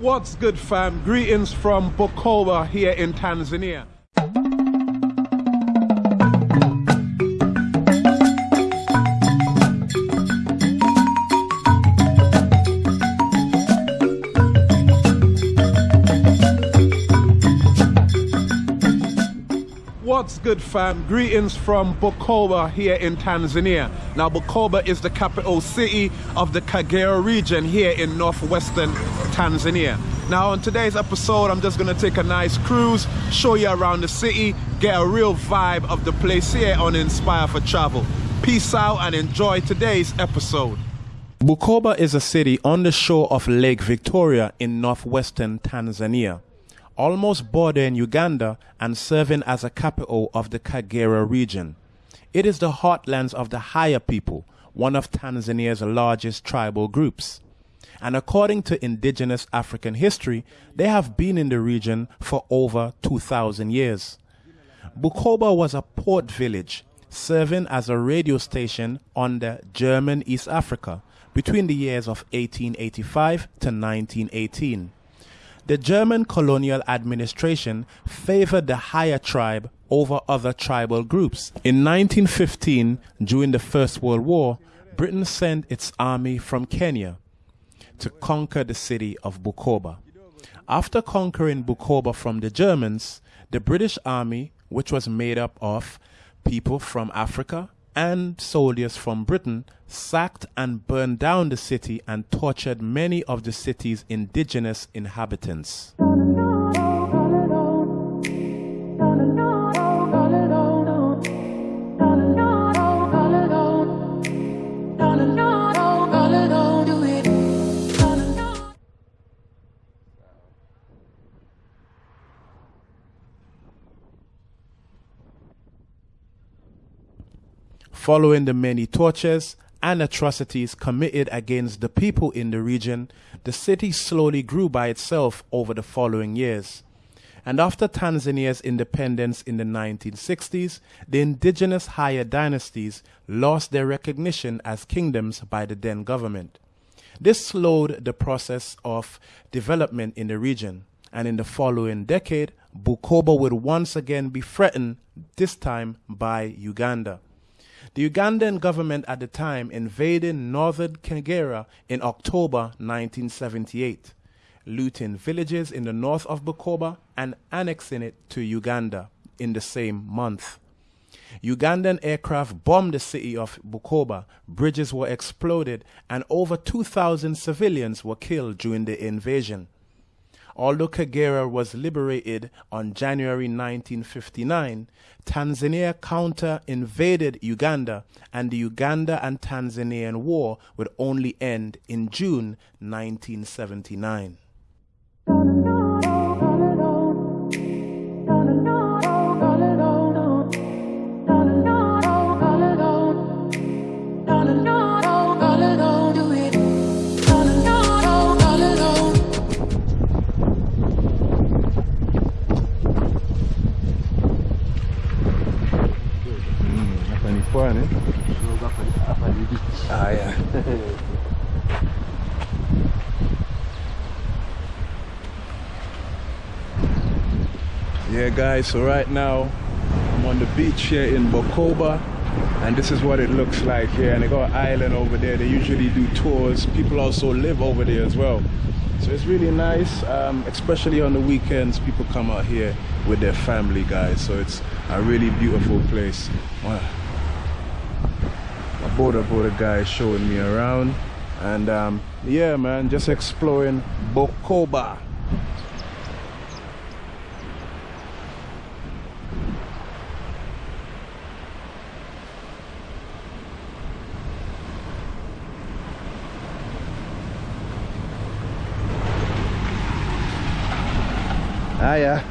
What's good, fam? Greetings from Bukoba here in Tanzania. Good, fam? Greetings from Bukoba here in Tanzania. Now, Bukoba is the capital city of the Kagera region here in northwestern Tanzania. Now, on today's episode, I'm just gonna take a nice cruise, show you around the city, get a real vibe of the place here on Inspire for Travel. Peace out and enjoy today's episode. Bukoba is a city on the shore of Lake Victoria in northwestern Tanzania almost bordering Uganda and serving as a capital of the Kagera region. It is the heartlands of the Haya people, one of Tanzania's largest tribal groups. And according to indigenous African history, they have been in the region for over 2,000 years. Bukoba was a port village serving as a radio station under German East Africa between the years of 1885 to 1918. The German colonial administration favored the Haya tribe over other tribal groups. In 1915, during the First World War, Britain sent its army from Kenya to conquer the city of Bukoba. After conquering Bukoba from the Germans, the British army, which was made up of people from Africa, and soldiers from Britain sacked and burned down the city and tortured many of the city's indigenous inhabitants. Following the many tortures and atrocities committed against the people in the region, the city slowly grew by itself over the following years. And after Tanzania's independence in the 1960s, the indigenous Haya dynasties lost their recognition as kingdoms by the then government. This slowed the process of development in the region, and in the following decade, Bukoba would once again be threatened, this time by Uganda. The Ugandan government at the time invaded northern Kagera in October 1978, looting villages in the north of Bukoba and annexing it to Uganda in the same month. Ugandan aircraft bombed the city of Bukoba, bridges were exploded, and over 2,000 civilians were killed during the invasion. Although Kagera was liberated on January 1959, Tanzania counter invaded Uganda, and the Uganda and Tanzanian War would only end in June 1979. Ah, yeah. yeah, guys, so right now I'm on the beach here in Bukoba and this is what it looks like here and they got an island over there. They usually do tours. People also live over there as well. So it's really nice um, especially on the weekends people come out here with their family guys. So it's a really beautiful place. Wow boda boda guy showing me around. And um, yeah man just exploring Bukoba. Ah yeah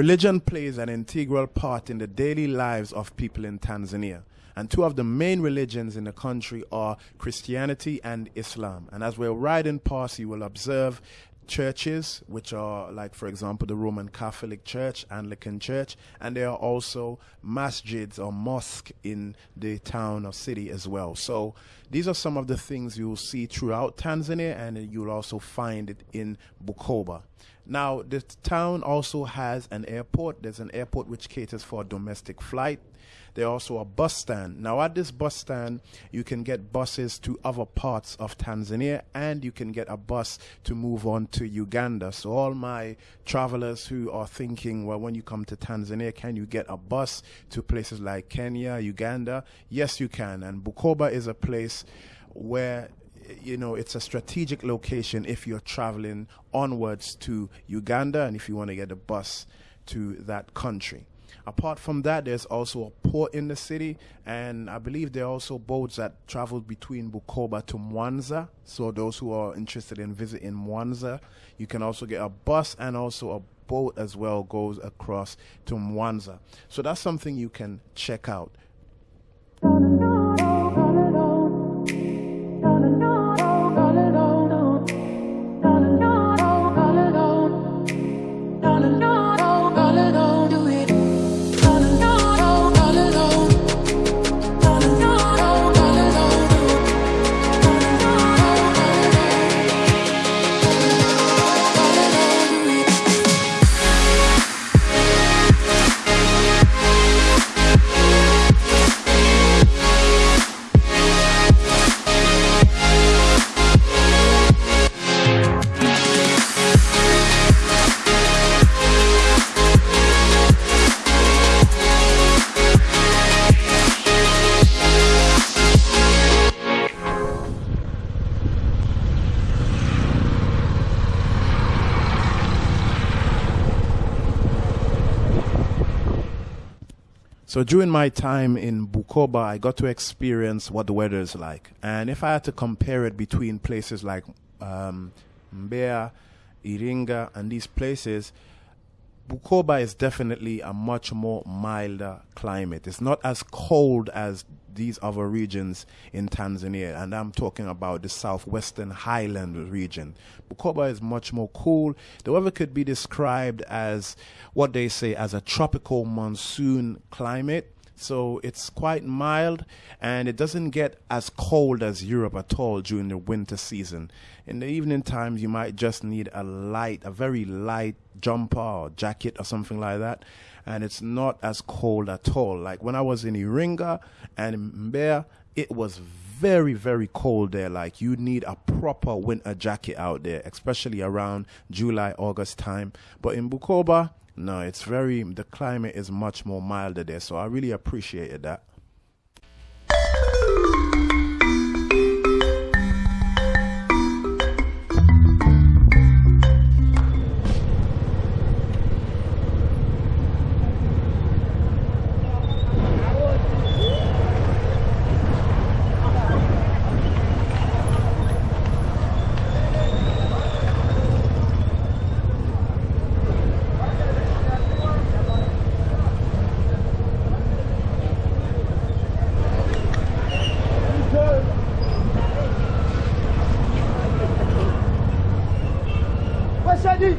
Religion plays an integral part in the daily lives of people in Tanzania. And two of the main religions in the country are Christianity and Islam. And as we're riding past, you will observe churches, which are like, for example, the Roman Catholic Church, Anglican Church, and there are also masjids or mosques in the town or city as well. So these are some of the things you'll see throughout Tanzania, and you'll also find it in Bukoba. Now, the town also has an airport. There's an airport which caters for domestic flight. There's also a bus stand. Now, at this bus stand, you can get buses to other parts of Tanzania and you can get a bus to move on to Uganda. So, all my travelers who are thinking, well, when you come to Tanzania, can you get a bus to places like Kenya, Uganda? Yes, you can. And Bukoba is a place where you know it's a strategic location if you're traveling onwards to Uganda and if you want to get a bus to that country. Apart from that, there's also a port in the city, and I believe there are also boats that travel between Bukoba to Mwanza. So those who are interested in visiting Mwanza, you can also get a bus and also a boat as well goes across to Mwanza. So that's something you can check out. So during my time in Bukoba, I got to experience what the weather is like. And if I had to compare it between places like um, Mbeya, Iringa, and these places, Bukoba is definitely a much more milder climate. It's not as cold as these other regions in Tanzania, and I'm talking about the southwestern highland region. Bukoba is much more cool. The weather could be described as what they say as a tropical monsoon climate. So it's quite mild and it doesn't get as cold as Europe at all during the winter season. In the evening times, you might just need a light, a very light jumper or jacket or something like that. And it's not as cold at all. Like when I was in Iringa and Mbeya, it was very, very cold there. Like you need a proper winter jacket out there, especially around July, August time. But in Bukoba, no, it's very, the climate is much more milder there. So I really appreciated that. Deixa ali!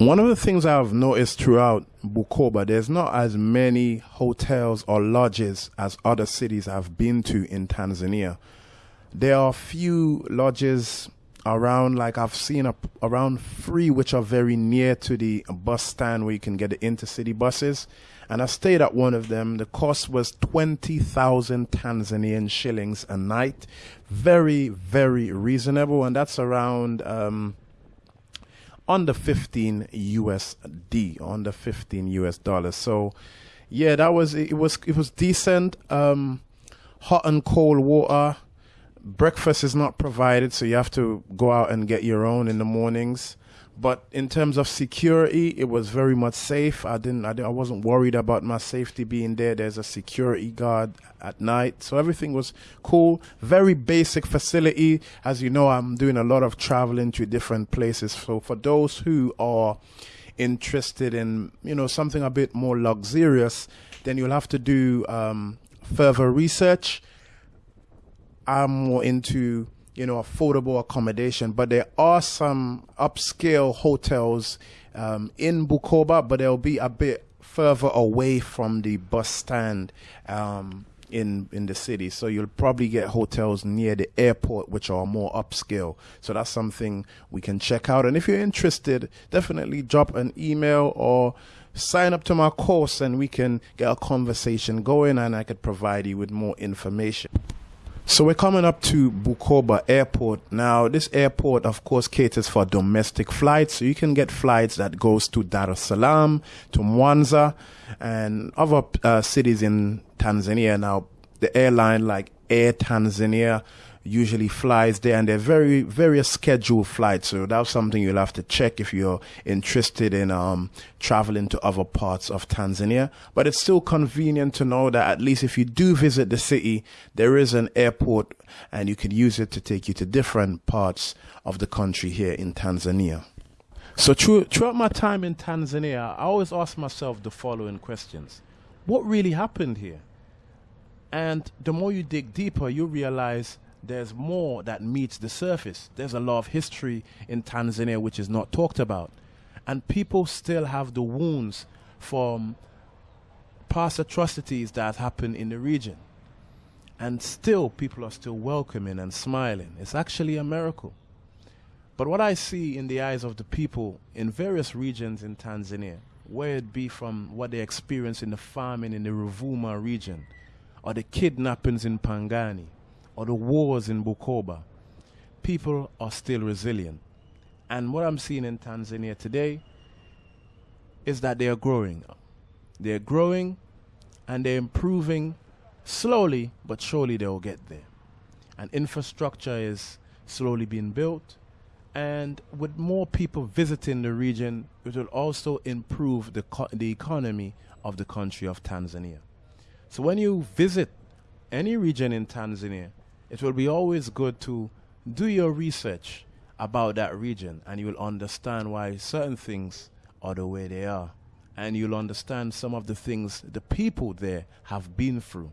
One of the things I've noticed throughout Bukoba, there's not as many hotels or lodges as other cities I've been to in Tanzania. There are few lodges around, like I've seen a, around three, which are very near to the bus stand where you can get the intercity buses. And I stayed at one of them. The cost was 20,000 Tanzanian shillings a night. Very, very reasonable. And that's around, um, under 15 USD, under 15 US dollars. So, yeah, that was it. Was it was decent. Um, hot and cold water. Breakfast is not provided, so you have to go out and get your own in the mornings. But in terms of security, it was very much safe. I didn't, I, I wasn't worried about my safety being there. There's a security guard at night, so everything was cool. Very basic facility. As you know, I'm doing a lot of traveling to different places. So for those who are interested in, you know, something a bit more luxurious, then you'll have to do um, further research. I'm more into you know, affordable accommodation. But there are some upscale hotels um, in Bukoba, but they'll be a bit further away from the bus stand um, in in the city. So you'll probably get hotels near the airport, which are more upscale. So that's something we can check out. And if you're interested, definitely drop an email or sign up to my course and we can get a conversation going and I could provide you with more information. So we're coming up to Bukoba Airport. Now, this airport, of course, caters for domestic flights. So you can get flights that goes to Dar es Salaam, to Mwanza, and other uh, cities in Tanzania. Now, the airline like Air Tanzania usually flies there and they're very very scheduled flights so that's something you'll have to check if you're interested in um, traveling to other parts of Tanzania. But it's still convenient to know that at least if you do visit the city there is an airport and you can use it to take you to different parts of the country here in Tanzania. So through, throughout my time in Tanzania I always ask myself the following questions. What really happened here? And the more you dig deeper, you realize there's more that meets the surface. There's a lot of history in Tanzania which is not talked about. And people still have the wounds from past atrocities that happened in the region. And still, people are still welcoming and smiling. It's actually a miracle. But what I see in the eyes of the people in various regions in Tanzania, whether it be from what they experience in the farming in the Ruvuma region, or the kidnappings in Pangani, or the wars in Bukoba, people are still resilient. And what I'm seeing in Tanzania today is that they are growing. They're growing and they're improving slowly, but surely they'll get there. And infrastructure is slowly being built. And with more people visiting the region, it will also improve the, the economy of the country of Tanzania. So when you visit any region in Tanzania, it will be always good to do your research about that region and you will understand why certain things are the way they are. And you'll understand some of the things the people there have been through.